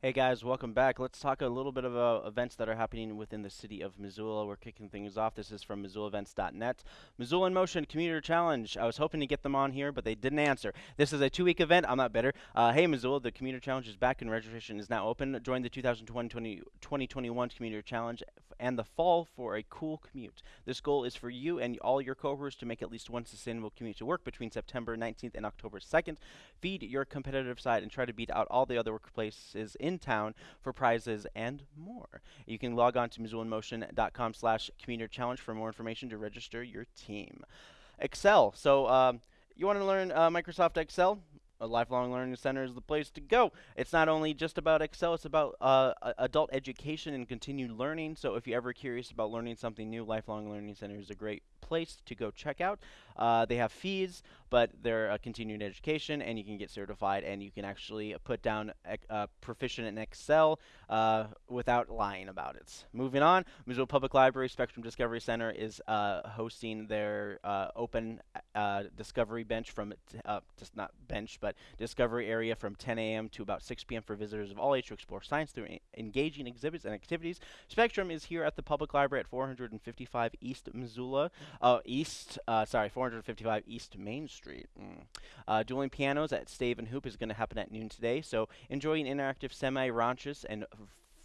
Hey guys, welcome back. Let's talk a little bit about events that are happening within the city of Missoula. We're kicking things off. This is from MissoulaEvents.net. Missoula in Motion Commuter Challenge. I was hoping to get them on here, but they didn't answer. This is a two-week event. I'm not bitter. Uh, hey Missoula, the Commuter Challenge is back and registration is now open. Join the 2020 2021 Commuter Challenge and the fall for a cool commute. This goal is for you and all your cohorts to make at least one sustainable commute to work between September 19th and October 2nd. Feed your competitive side and try to beat out all the other workplaces in town for prizes and more. You can log on to MissoulaInMotion.com slash commuter challenge for more information to register your team. Excel. So um, you want to learn uh, Microsoft Excel? A lifelong learning center is the place to go. It's not only just about Excel, it's about uh, adult education and continued learning. So if you're ever curious about learning something new, Lifelong Learning Center is a great place to go check out. Uh, they have fees, but they're a continuing education, and you can get certified, and you can actually put down uh, proficient in Excel uh, without lying about it. Moving on, Missoula Public Library Spectrum Discovery Center is uh, hosting their uh, open uh, discovery bench from just not bench, but discovery area from 10 a.m. to about 6 p.m. for visitors of all age to explore science through engaging exhibits and activities. Spectrum is here at the Public Library at 455 East Missoula. Uh, East, sorry, 455 East Main Street. Mm. Uh, dueling pianos at Stave and Hoop is going to happen at noon today. So enjoy an interactive semi-raunchous and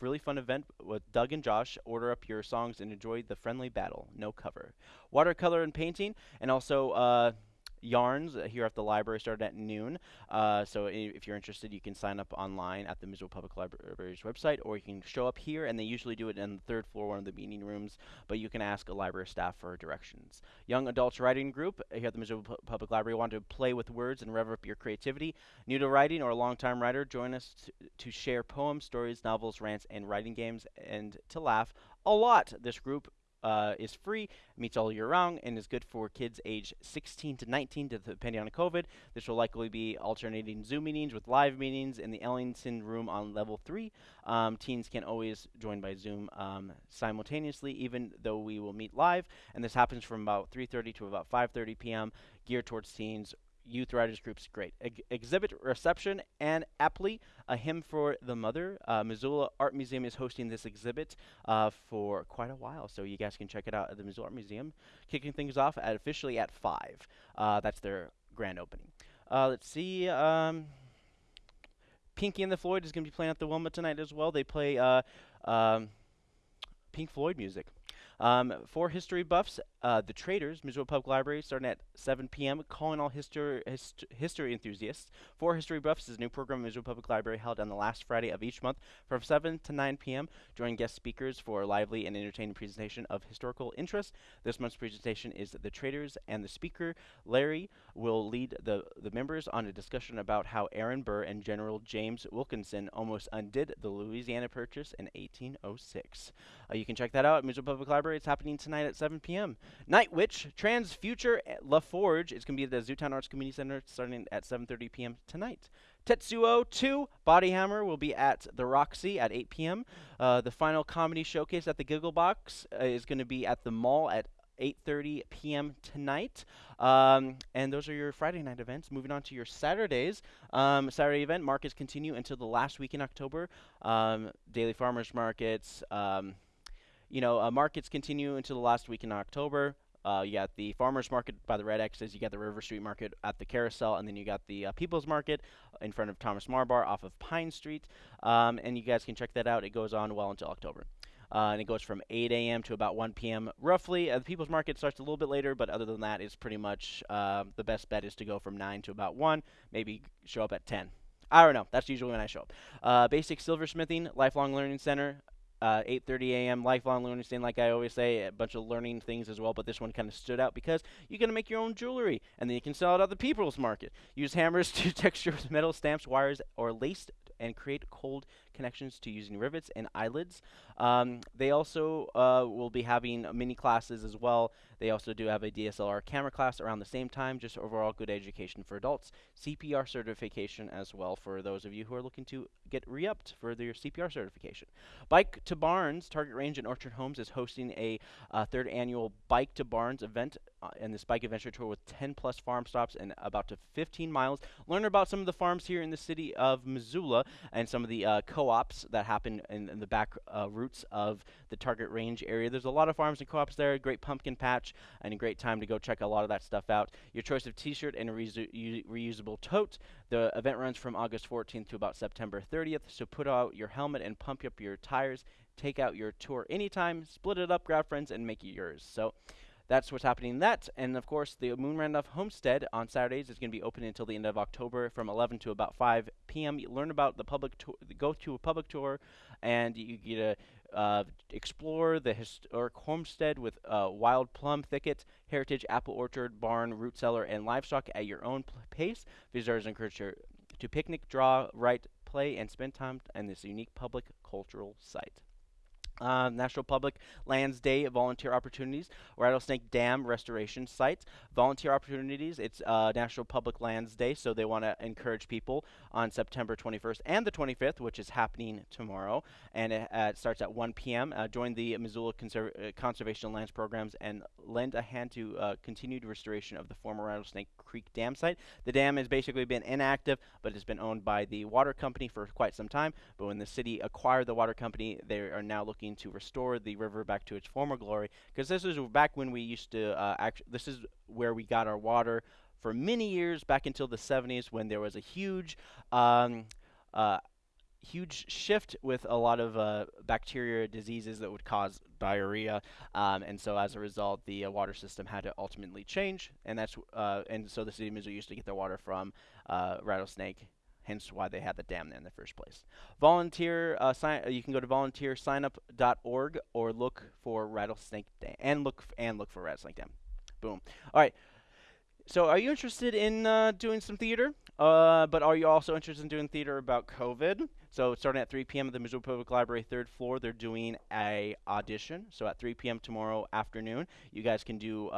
really fun event with Doug and Josh. Order up your songs and enjoy the friendly battle. No cover. Watercolor and painting, and also uh, yarns here at the library started at noon. Uh, so if you're interested, you can sign up online at the Missoula Public Library's website, or you can show up here, and they usually do it in the third floor, one of the meeting rooms, but you can ask a library staff for directions. Young Adults Writing Group here at the Missoula P Public Library want to play with words and rev up your creativity. New to writing or a long-time writer, join us to share poems, stories, novels, rants, and writing games, and to laugh a lot. This group uh, is free, meets all year round, and is good for kids age 16 to 19, depending on COVID. This will likely be alternating Zoom meetings with live meetings in the Ellington room on level 3. Um, teens can always join by Zoom um, simultaneously, even though we will meet live, and this happens from about 3.30 to about 5.30 p.m., geared towards teens youth writers groups great. Ex exhibit reception and aptly a hymn for the mother. Uh, Missoula Art Museum is hosting this exhibit uh, for quite a while, so you guys can check it out at the Missoula Art Museum. Kicking things off at officially at five. Uh, that's their grand opening. Uh, let's see. Um, Pinky and the Floyd is going to be playing at the Wilma tonight as well. They play uh, um, Pink Floyd music. Um, for history buffs, uh, The Traitors, Missoula Public Library, starting at 7 p.m., calling all history, hist history enthusiasts. For history buffs is a new program in Missoula Public Library held on the last Friday of each month from 7 to 9 p.m. Join guest speakers for a lively and entertaining presentation of historical interest. This month's presentation is The Traitors, and the speaker, Larry, will lead the, the members on a discussion about how Aaron Burr and General James Wilkinson almost undid the Louisiana Purchase in 1806. Uh, you can check that out at Missoula Public Library. It's happening tonight at 7 p.m. Night Witch, Trans Future La Forge is going to be at the Zootown Arts Community Center starting at 7.30 p.m. tonight. Tetsuo 2, Body Hammer will be at the Roxy at 8 p.m. Uh, the final comedy showcase at the Giggle Box uh, is going to be at the mall at 8.30 p.m. tonight. Um, and those are your Friday night events. Moving on to your Saturdays. Um, Saturday event, markets continue until the last week in October. Um, daily farmers markets, um, you know, uh, markets continue into the last week in October. Uh, you got the farmers market by the red X's. You got the River Street Market at the Carousel, and then you got the uh, People's Market in front of Thomas Meagher Bar off of Pine Street. Um, and you guys can check that out. It goes on well until October. Uh, and it goes from 8 a.m. to about 1 p.m. roughly. Uh, the People's Market starts a little bit later, but other than that, it's pretty much uh, the best bet is to go from 9 to about 1. Maybe show up at 10. I don't know. That's usually when I show up. Uh, basic silversmithing, lifelong learning center uh, 8.30 a.m. lifelong learning stand like i always say a bunch of learning things as well but this one kind of stood out because you're going to make your own jewelry and then you can sell it at the people's market use hammers to texture metal stamps wires or lace and create cold connections to using rivets and eyelids. Um, they also uh, will be having mini classes as well. They also do have a DSLR camera class around the same time, just overall good education for adults. CPR certification as well for those of you who are looking to get re-upped for their CPR certification. Bike to Barnes, Target Range and Orchard Homes is hosting a uh, third annual Bike to Barnes event uh, and this bike adventure tour with 10 plus farm stops and about to 15 miles. Learn about some of the farms here in the city of Missoula and some of the uh, co co-ops that happen in, in the back uh, roots of the Target Range area. There's a lot of farms and co-ops there. Great pumpkin patch and a great time to go check a lot of that stuff out. Your choice of T-shirt and a reusa- reusable tote. The event runs from August 14th to about September 30th. So put out your helmet and pump up your tires. Take out your tour anytime. Split it up, grab friends, and make it yours. So that's what's happening in that. And of course, the Moon Randolph Homestead on Saturdays is going to be open until the end of October from 11 to about 5 p.m. You learn about the public tour, go to a public tour, and you get to uh, explore the historic homestead with uh, wild plum thicket, heritage apple orchard, barn, root cellar, and livestock at your own pace. Visitors encouraged to picnic, draw, write, play, and spend time in this unique public cultural site. Uh, National Public Lands Day volunteer opportunities, Rattlesnake Dam restoration sites, volunteer opportunities. It's uh, National Public Lands Day, so they want to encourage people on September 21st and the 25th, which is happening tomorrow, and it, uh, starts at 1 p.m. Uh, join the Missoula Conser uh, Conservation Lands programs and lend a hand to uh, continued restoration of the former Rattlesnake Creek Dam site. The dam has basically been inactive, but it's been owned by the water company for quite some time. But when the city acquired the water company, they are now looking to restore the river back to its former glory. Because this is back when we used to uh. This is where we got our water for many years back until the 70s when there was a huge. Um, uh, huge shift with a lot of uh, bacteria diseases that would cause diarrhea, um, and so as a result, the uh, water system had to ultimately change, and that's uh, and so the city of Missoula used to get their water from uh, Rattlesnake hence why they had the dam there in the first place. Volunteer, uh, sign, uh, you can go to volunteersignup.org or look for Rattlesnake Dam and look and look for Rattlesnake Dam. Boom. All right. So, are you interested in uh, doing some theater? Uh, but are you also interested in doing theater about COVID? So, starting at 3 p.m. at the Missoula Public Library, third floor, they're doing a audition. So, at 3 p.m. tomorrow afternoon, you guys can do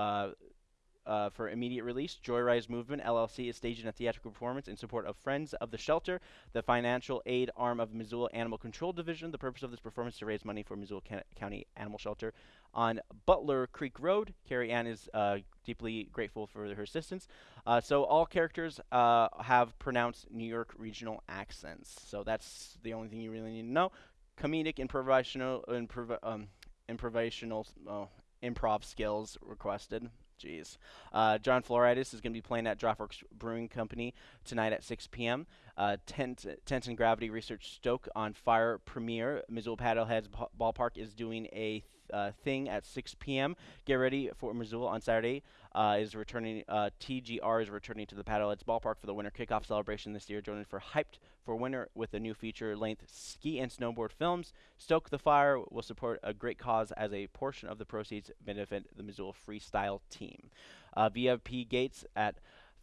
uh, for immediate release, Joyrise Movement LLC is staging a theatrical performance in support of Friends of the Shelter, the financial aid arm of Missoula Animal Control Division. The purpose of this performance is to raise money for Missoula County Animal Shelter on Butler Creek Road. Carrie Ann is uh, deeply grateful for her assistance. Uh, so all characters uh, have pronounced New York regional accents. So that's the only thing you really need to know. Comedic improvisational, improv- um, improvisational, oh, improv skills requested. Jeez. Uh, John Floritis is going to be playing at Draught Works Brewing Company tonight at 6 p.m. Uh, Tent, Teton Gravity Research Stoke on Fire premiere. Missoula Paddleheads Ballpark is doing a uh, thing at 6 p.m. Get ready for Missoula on Saturday. Uh, is returning. Uh, TGR is returning to the Paddleheads Ballpark for the winter kickoff celebration this year. Joining for Hyped for winter with a new feature-length ski and snowboard films. Stoke the Fire will support a great cause as a portion of the proceeds benefit the Missoula Freestyle team. Uh, VIP gates at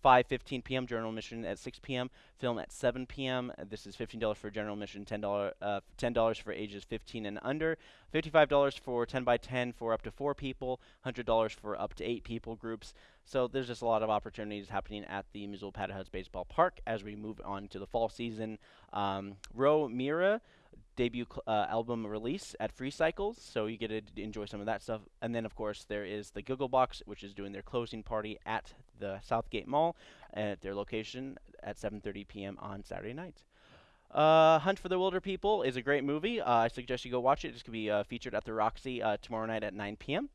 5:15 p.m. general admission at 6 p.m. Film at 7 p.m. This is $15 for general admission, $10 uh, $10 for ages 15 and under, $55 for 10 by 10 for up to four people, $100 for up to eight people groups. So there's just a lot of opportunities happening at the Missoula Paddleheads Baseball Park as we move on to the fall season. Um, Mira debut uh, album release at Free Cycles, so you get to enjoy some of that stuff. And then, of course, there is the Giggle Box, which is doing their closing party at the Southgate Mall at their location at 7:30 p.m. on Saturday night. Uh, Hunt for the Wilder People is a great movie. Uh, I suggest you go watch it. It's going to be uh, featured at the Roxy uh, tomorrow night at 9 p.m.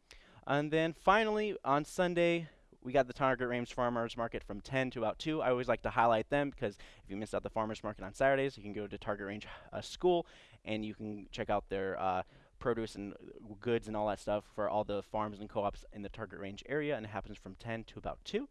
And then finally, on Sunday, we got the Target Range Farmers Market from 10 to about 2. I always like to highlight them because if you missed out the Farmers Market on Saturdays, you can go to Target Range uh, School and you can check out their uh, produce and goods and all that stuff for all the farms and co-ops in the Target Range area, and it happens from 10 to about 2.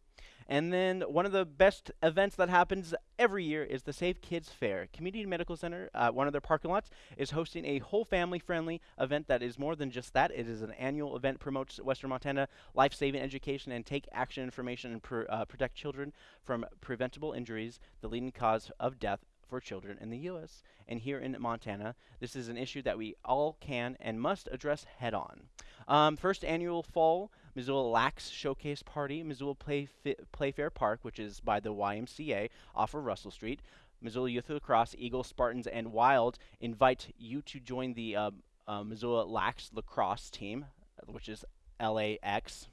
And then one of the best events that happens every year is the save Kids Fair. Community Medical Center, uh, one of their parking lots, is hosting a whole family-friendly event that is more than just that. It is an annual event promotes Western Montana life-saving education and take action information and pr- uh, protect children from preventable injuries, the leading cause of death for children in the U.S. and here in Montana. This is an issue that we all can and must address head on. Um, first annual fall Missoula Lax Showcase Party, Missoula Playf- Playfair Park, which is by the YMCA off of Russell Street. Missoula Youth Lacrosse, Eagles, Spartans, and Wild invite you to join the uh, uh, Missoula Lax Lacrosse team, which is LAX.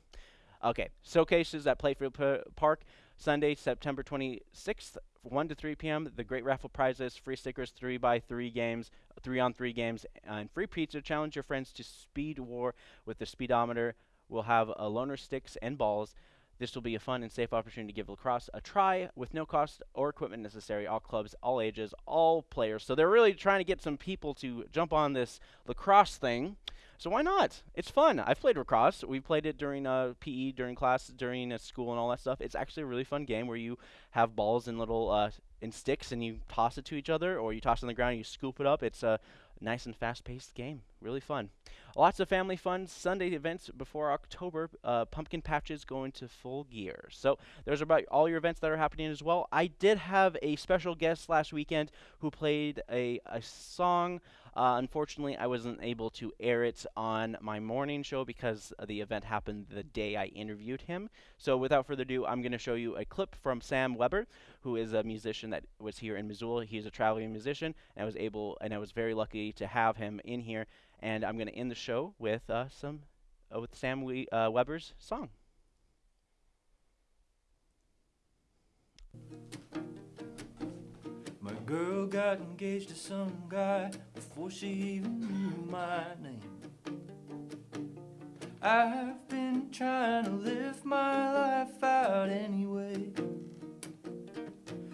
Okay, showcases at Playfair P- Park Sunday, September 26th, 1 to 3 p.m. The great raffle prizes, free stickers, three by three games, three on three games, and free pizza. Challenge your friends to Speed War with the speedometer. We'll have uh, a loaner sticks and balls. This will be a fun and safe opportunity to give lacrosse a try with no cost or equipment necessary. All clubs, all ages, all players. So they're really trying to get some people to jump on this lacrosse thing. So why not? It's fun. I've played lacrosse. We played it during uh, PE, during class, during uh, school, and all that stuff. It's actually a really fun game where you have balls in little uh, in sticks and you toss it to each other, or you toss it on the ground and you scoop it up. It's a nice and fast-paced game. Really fun. Lots of family fun Sunday events before October. Uh, pumpkin patches go into full gear. So there's about all your events that are happening as well. I did have a special guest last weekend who played a, a song. Uh, unfortunately, I wasn't able to air it on my morning show because the event happened the day I interviewed him. So without further ado, I'm going to show you a clip from Sam Weber, who is a musician that was here in Missoula. He's a traveling musician, and I was able, and I was very lucky to have him in here. And I'm going to end the show with uh, some, uh, with Sam we uh, Weber's song. Girl got engaged to some guy before she even knew my name. I've been trying to live my life out anyway.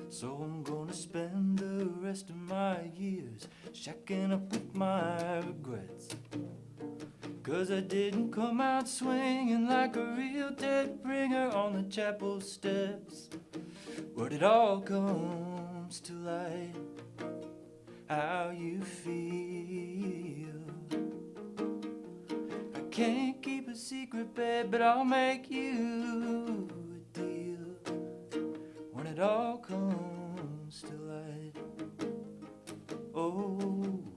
So I'm gonna spend the rest of my years shacking up with my regrets. Cause I didn't come out swinging like a real dead bringer on the chapel steps. But it all comes to light how you feel. I can't keep a secret, babe, but I'll make you a deal when it all comes to light over oh.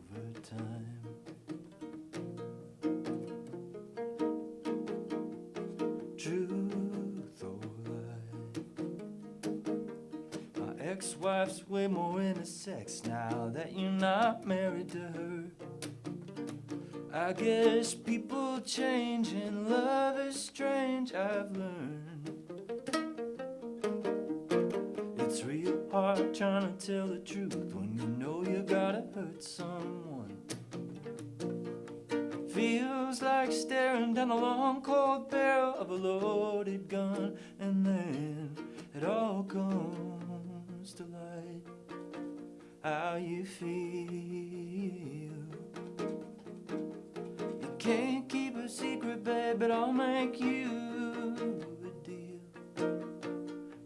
Ex-wife's way more into sex now that you're not married to her. I guess people change and love is strange, I've learned. It's real hard trying to tell the truth when you know you gotta hurt someone. Feels like staring down the long cold barrel of a loaded gun, and then it all comes how you feel. You can't keep a secret, babe, but I'll make you a deal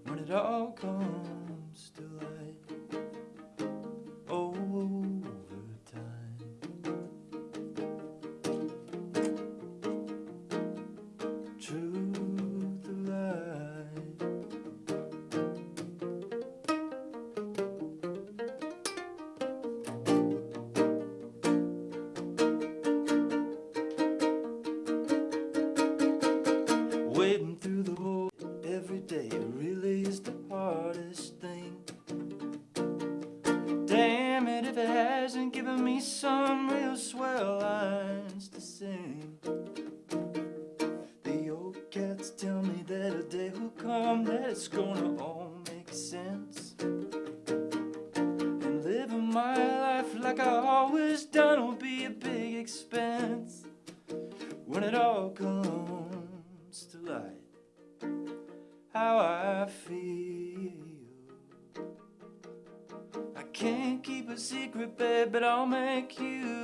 when it all comes I'll make you